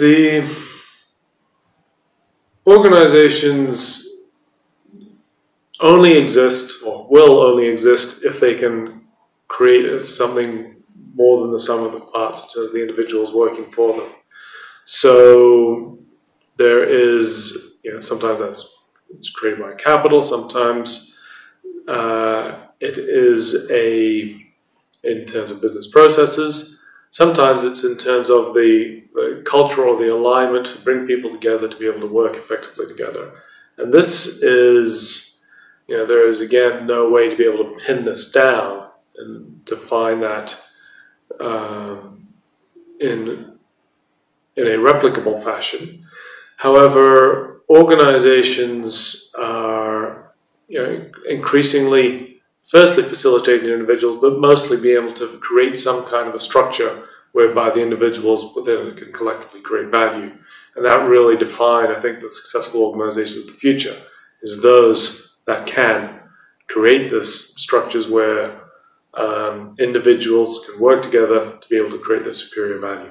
The organizations only exist or will only exist if they can create something more than the sum of the parts in terms of the individuals working for them. So there is, you know, sometimes that's it's created by capital, sometimes uh, it is a in terms of business processes. Sometimes it's in terms of the, the culture or the alignment to bring people together to be able to work effectively together. And this is, you know, there is again no way to be able to pin this down and define that um, in in a replicable fashion. However, organizations are you know, increasingly, firstly, facilitating individuals, but mostly being able to create some kind of a structure whereby the individuals within it can collectively create value. And that really define, I think, the successful organizations of the future, is those that can create this structures where um, individuals can work together to be able to create their superior value.